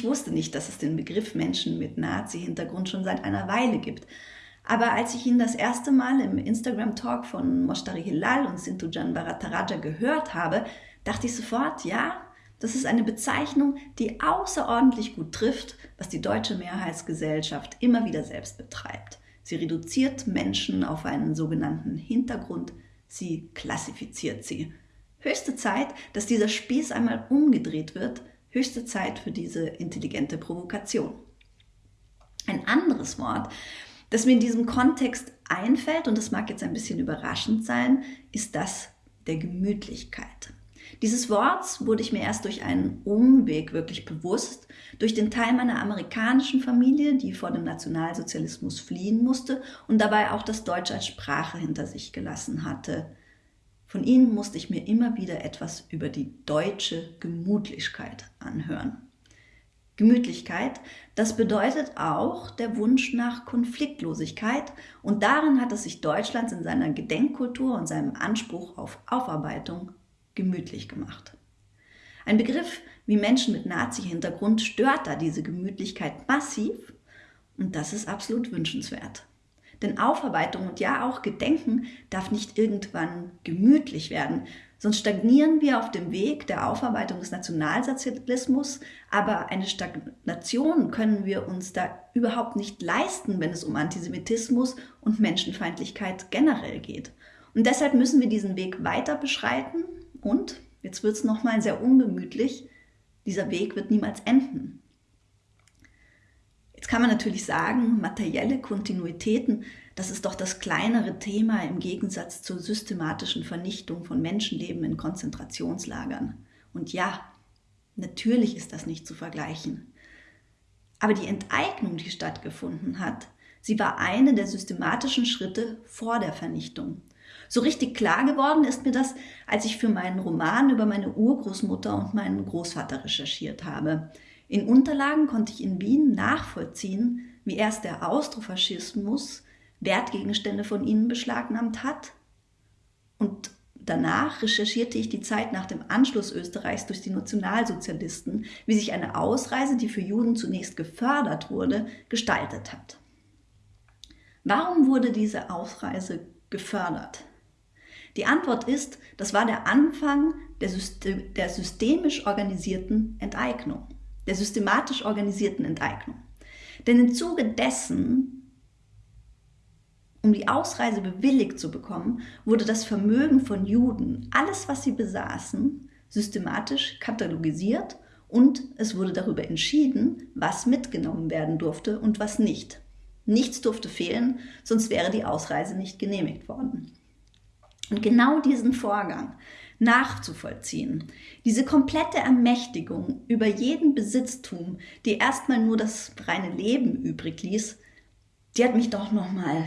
Ich wusste nicht, dass es den Begriff Menschen mit Nazi-Hintergrund schon seit einer Weile gibt. Aber als ich ihn das erste Mal im Instagram-Talk von Moshtari Hilal und Sintujan Bharataraja gehört habe, dachte ich sofort, ja, das ist eine Bezeichnung, die außerordentlich gut trifft, was die deutsche Mehrheitsgesellschaft immer wieder selbst betreibt. Sie reduziert Menschen auf einen sogenannten Hintergrund, sie klassifiziert sie. Höchste Zeit, dass dieser Spieß einmal umgedreht wird, höchste Zeit für diese intelligente Provokation. Ein anderes Wort, das mir in diesem Kontext einfällt, und das mag jetzt ein bisschen überraschend sein, ist das der Gemütlichkeit. Dieses Worts wurde ich mir erst durch einen Umweg wirklich bewusst, durch den Teil meiner amerikanischen Familie, die vor dem Nationalsozialismus fliehen musste und dabei auch das Deutsch als Sprache hinter sich gelassen hatte. Von ihnen musste ich mir immer wieder etwas über die deutsche Gemütlichkeit anhören. Gemütlichkeit, das bedeutet auch der Wunsch nach Konfliktlosigkeit und darin hat es sich Deutschlands in seiner Gedenkkultur und seinem Anspruch auf Aufarbeitung gemütlich gemacht. Ein Begriff wie Menschen mit Nazi-Hintergrund stört da diese Gemütlichkeit massiv und das ist absolut wünschenswert. Denn Aufarbeitung und ja auch Gedenken darf nicht irgendwann gemütlich werden, sonst stagnieren wir auf dem Weg der Aufarbeitung des Nationalsozialismus, aber eine Stagnation können wir uns da überhaupt nicht leisten, wenn es um Antisemitismus und Menschenfeindlichkeit generell geht. Und deshalb müssen wir diesen Weg weiter beschreiten und, jetzt wird es nochmal sehr ungemütlich, dieser Weg wird niemals enden. Kann man natürlich sagen, materielle Kontinuitäten, das ist doch das kleinere Thema im Gegensatz zur systematischen Vernichtung von Menschenleben in Konzentrationslagern. Und ja, natürlich ist das nicht zu vergleichen. Aber die Enteignung, die stattgefunden hat, sie war eine der systematischen Schritte vor der Vernichtung. So richtig klar geworden ist mir das, als ich für meinen Roman über meine Urgroßmutter und meinen Großvater recherchiert habe. In Unterlagen konnte ich in Wien nachvollziehen, wie erst der Austrofaschismus Wertgegenstände von ihnen beschlagnahmt hat und Danach recherchierte ich die Zeit nach dem Anschluss Österreichs durch die Nationalsozialisten, wie sich eine Ausreise, die für Juden zunächst gefördert wurde, gestaltet hat. Warum wurde diese Ausreise gefördert? Die Antwort ist, das war der Anfang der, System, der systemisch organisierten Enteignung, der systematisch organisierten Enteignung. Denn im Zuge dessen um die Ausreise bewilligt zu bekommen, wurde das Vermögen von Juden, alles was sie besaßen, systematisch katalogisiert und es wurde darüber entschieden, was mitgenommen werden durfte und was nicht. Nichts durfte fehlen, sonst wäre die Ausreise nicht genehmigt worden. Und genau diesen Vorgang nachzuvollziehen, diese komplette Ermächtigung über jeden Besitztum, die erstmal nur das reine Leben übrig ließ, die hat mich doch nochmal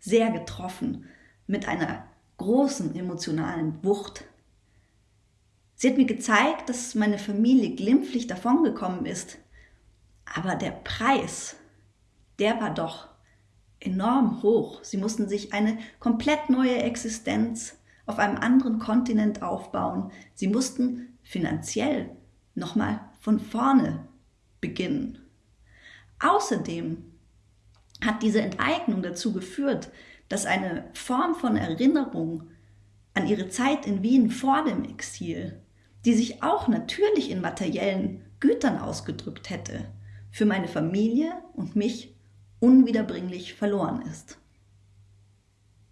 sehr getroffen mit einer großen emotionalen Wucht. Sie hat mir gezeigt, dass meine Familie glimpflich davongekommen ist, aber der Preis, der war doch enorm hoch. Sie mussten sich eine komplett neue Existenz auf einem anderen Kontinent aufbauen. Sie mussten finanziell nochmal von vorne beginnen. Außerdem hat diese Enteignung dazu geführt, dass eine Form von Erinnerung an ihre Zeit in Wien vor dem Exil, die sich auch natürlich in materiellen Gütern ausgedrückt hätte, für meine Familie und mich unwiederbringlich verloren ist.